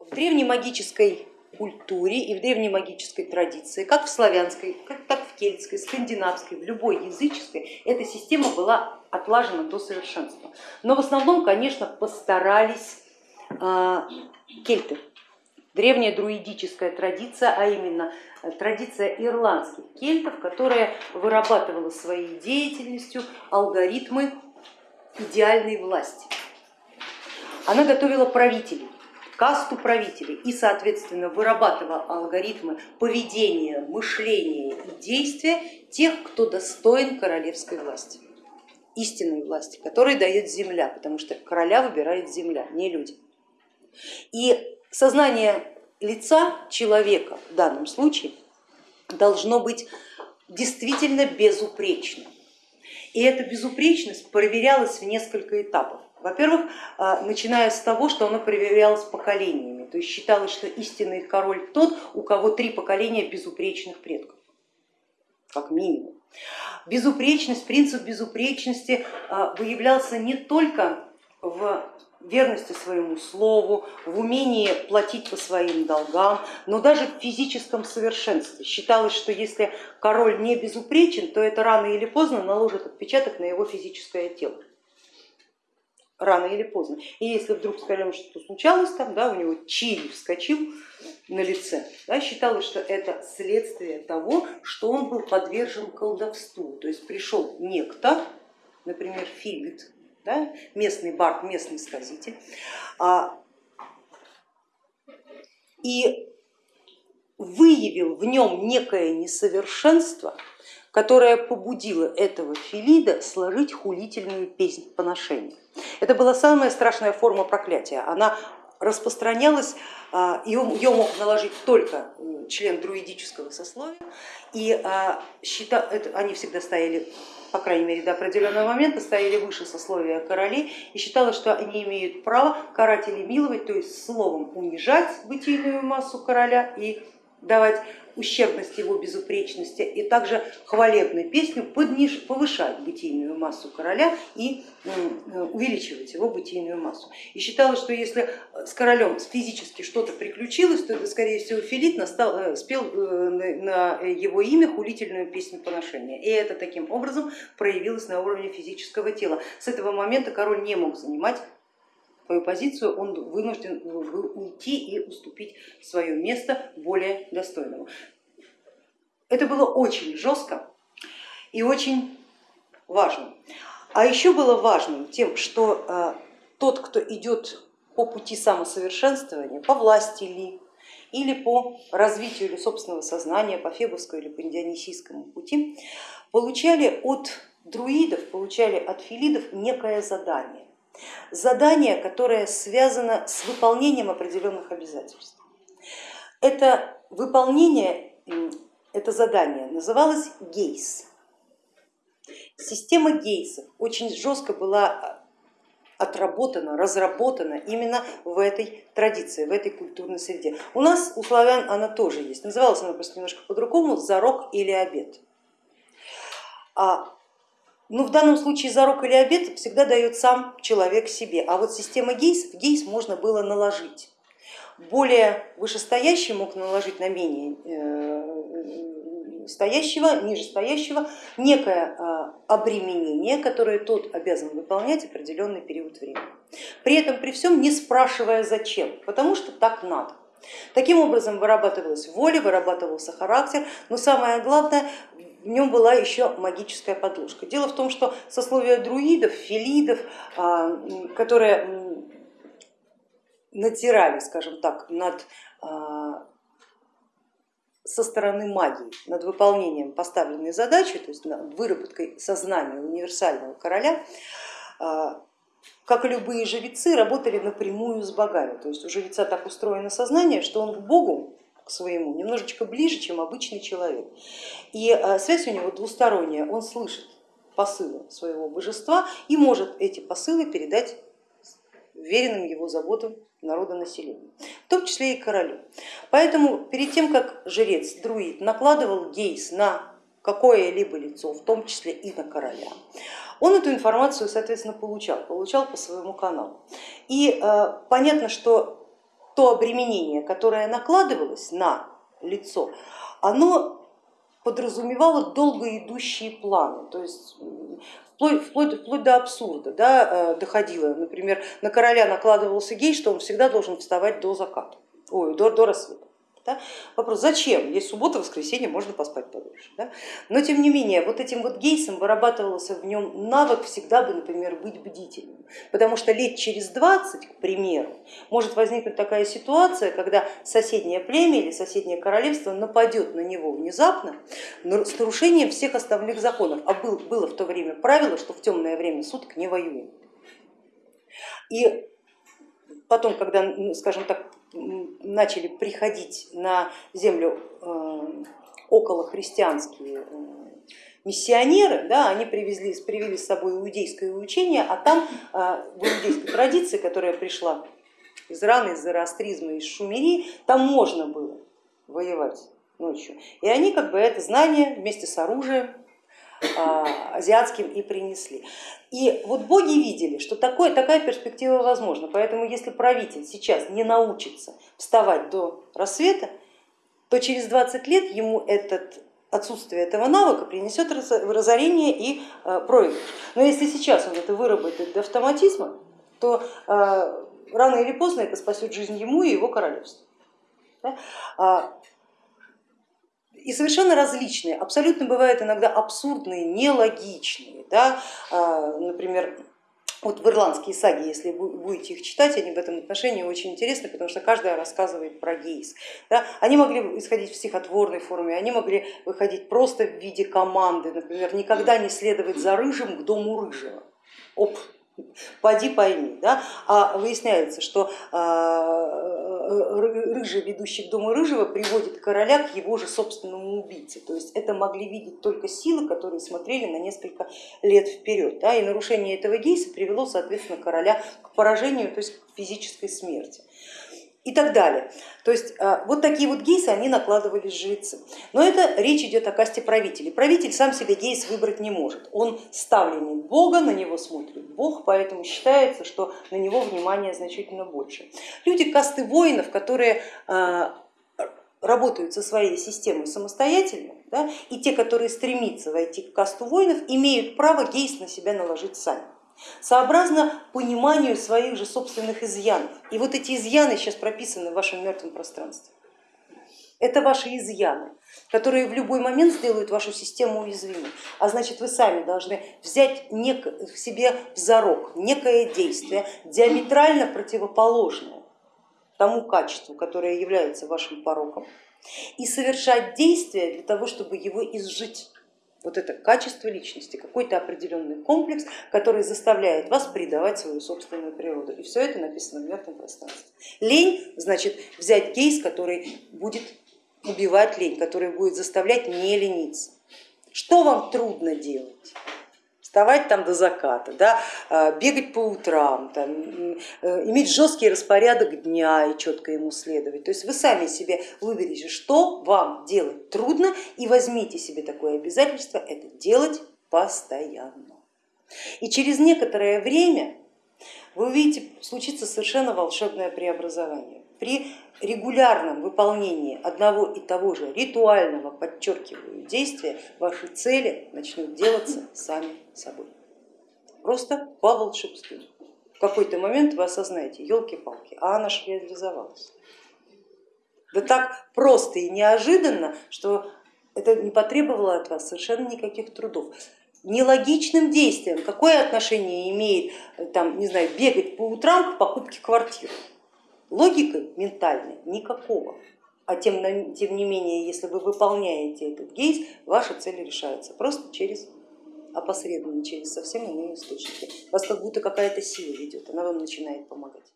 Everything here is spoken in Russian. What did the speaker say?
в древней магической культуре и в древней магической традиции, как в славянской, так в кельтской, скандинавской, в любой языческой, эта система была отлажена до совершенства. Но в основном, конечно, постарались э, кельты, древняя друидическая традиция, а именно традиция ирландских кельтов, которая вырабатывала своей деятельностью алгоритмы идеальной власти. Она готовила правителей, касту правителей и, соответственно, вырабатывала алгоритмы поведения, мышления и действия тех, кто достоин королевской власти, истинной власти, которой дает земля, потому что короля выбирает земля, не люди. И сознание лица человека в данном случае должно быть действительно безупречным. И эта безупречность проверялась в несколько этапов. Во-первых, а, начиная с того, что оно проверялось поколениями, то есть считалось, что истинный король тот, у кого три поколения безупречных предков, как минимум. Безупречность, принцип безупречности а, выявлялся не только в верности своему слову, в умении платить по своим долгам, но даже в физическом совершенстве. Считалось, что если король не безупречен, то это рано или поздно наложит отпечаток на его физическое тело. Рано или поздно. И если вдруг, скажем, что-то случалось, там, да, у него чили вскочил на лице, да, считалось, что это следствие того, что он был подвержен колдовству. То есть пришел некто, например, Фигт, да, местный бард, местный сказитель. А, и выявил в нем некое несовершенство, которое побудило этого Филида сложить хулительную песнь поношения. Это была самая страшная форма проклятия. Она распространялась, а, ее мог наложить только член друидического сословия, и а, счета, это, они всегда стояли по крайней мере до определенного момента, стояли выше сословия королей и считалось, что они имеют право карать или миловать, то есть словом унижать бытийную массу короля и давать ущербность его безупречности и также хвалебную песню подниж, повышать бытийную массу короля и увеличивать его бытийную массу. И считалось, что если с королем физически что-то приключилось, то это скорее всего Филит настал, э, спел э, на его имя хулительную песню поношения. И это таким образом проявилось на уровне физического тела. С этого момента король не мог занимать свою позицию, он вынужден был уйти и уступить свое место более достойному. Это было очень жестко и очень важно. А еще было важным тем, что э, тот, кто идет по пути самосовершенствования, по власти ли, или по развитию или собственного сознания, по фебовскому или по дионисийскому пути, получали от друидов, получали от филидов некое задание задание, которое связано с выполнением определенных обязательств. Это выполнение, это задание называлось гейс. Система гейсов очень жестко была отработана, разработана именно в этой традиции, в этой культурной среде. У нас, у славян, она тоже есть. Называлась она просто немножко по-другому, зарок или обед. А ну, в данном случае зарок или обед всегда дает сам человек себе, а вот система гейс, в гейс можно было наложить. Более вышестоящий мог наложить на менее э, стоящего, нижестоящего некое э, обременение, которое тот обязан выполнять определенный период времени. При этом при всем не спрашивая зачем, потому что так надо. Таким образом вырабатывалась воля, вырабатывался характер, но самое главное, в нем была еще магическая подложка. Дело в том, что сословие друидов, филидов, а, которые натирали, скажем так, над а, со стороны магии над выполнением поставленной задачи, то есть над выработкой сознания универсального короля, а, как и любые жрецы, работали напрямую с богами. То есть у жреца так устроено сознание, что он к Богу своему немножечко ближе, чем обычный человек. И э, связь у него двусторонняя, он слышит посылы своего божества и может эти посылы передать веренным его заботам народонаселению, в том числе и королю. Поэтому перед тем, как жрец, друид накладывал гейс на какое-либо лицо, в том числе и на короля, он эту информацию, соответственно, получал, получал по своему каналу. И э, понятно, что то обременение, которое накладывалось на лицо, оно подразумевало долго идущие планы, то есть вплоть, вплоть, вплоть до абсурда да, э, доходило. Например, на короля накладывался гей, что он всегда должен вставать до заката, ой, до, до рассвета. Да? Вопрос, зачем? Есть суббота, воскресенье, можно поспать подольше. Да? Но тем не менее, вот этим вот гейсом вырабатывался в нем навык всегда бы, например, быть бдительным. Потому что лет через 20, к примеру, может возникнуть такая ситуация, когда соседнее племя или соседнее королевство нападет на него внезапно с нарушением всех основных законов. А был, было в то время правило, что в темное время суток не воюем. И потом, когда, скажем так, начали приходить на землю э, около христианские э, миссионеры, да, они привезли, привели с собой иудейское учение, а там э, в иудейской традиции, которая пришла из Ирана, из зороастризма, из Шумерии, там можно было воевать ночью. И они как бы это знание вместе с оружием азиатским и принесли. И вот боги видели, что такое, такая перспектива возможна, поэтому если правитель сейчас не научится вставать до рассвета, то через 20 лет ему этот отсутствие этого навыка принесет разорение и а, проигрыш. Но если сейчас он это выработает до автоматизма, то а, рано или поздно это спасет жизнь ему и его королевству и совершенно различные, абсолютно бывают иногда абсурдные, нелогичные. Да? А, например, вот в ирландские саги, если вы будете их читать, они в этом отношении очень интересны, потому что каждая рассказывает про гейс. Да? Они могли исходить в стихотворной форме, они могли выходить просто в виде команды, например, никогда не следовать за рыжим к дому рыжего. Оп, поди пойми. Да? А выясняется, что а, рыжий, ведущий к дому рыжего, приводит короля к его же собственному убийце. То есть это могли видеть только силы, которые смотрели на несколько лет вперед. Да? И нарушение этого гейса привело, соответственно, короля к поражению, то есть к физической смерти и так далее. То есть а, вот такие вот гейсы они накладывались жрецы. Но это речь идет о касте правителей. Правитель сам себе гейс выбрать не может. Он ставленник Бога, на него смотрит Бог, поэтому считается, что на него внимание значительно больше. Люди касты воинов, которые а, работают со своей системой самостоятельно, да, и те, которые стремятся войти в касту воинов, имеют право гейс на себя наложить сами сообразно пониманию своих же собственных изъянов. И вот эти изъяны сейчас прописаны в вашем мертвом пространстве. Это ваши изъяны, которые в любой момент сделают вашу систему уязвимой. А значит, вы сами должны взять нек в себе в зарок некое действие, диаметрально противоположное тому качеству, которое является вашим пороком, и совершать действия для того, чтобы его изжить вот это качество личности, какой-то определенный комплекс, который заставляет вас предавать свою собственную природу. И все это написано в мертвом пространстве. Лень значит взять кейс, который будет убивать лень, который будет заставлять не лениться. Что вам трудно делать? Вставать там до заката, да, а, бегать по утрам, там, э, иметь жесткий распорядок дня и четко ему следовать. То есть вы сами себе выберите, что вам делать трудно и возьмите себе такое обязательство, это делать постоянно. И через некоторое время вы увидите, случится совершенно волшебное преобразование. При регулярном выполнении одного и того же ритуального, подчеркиваю, действия, ваши цели начнут делаться сами собой. Просто по волшебству. В какой-то момент вы осознаете, елки-палки, а она же реализовалась. Да так просто и неожиданно, что это не потребовало от вас совершенно никаких трудов нелогичным действием. Какое отношение имеет там, не знаю, бегать по утрам к покупке квартиры? Логикой ментальной никакого. А тем, тем не менее, если вы выполняете этот гейс, ваша цель решается просто через опосредованно, через совсем иные источники. Вас как будто какая-то сила ведет, она вам начинает помогать.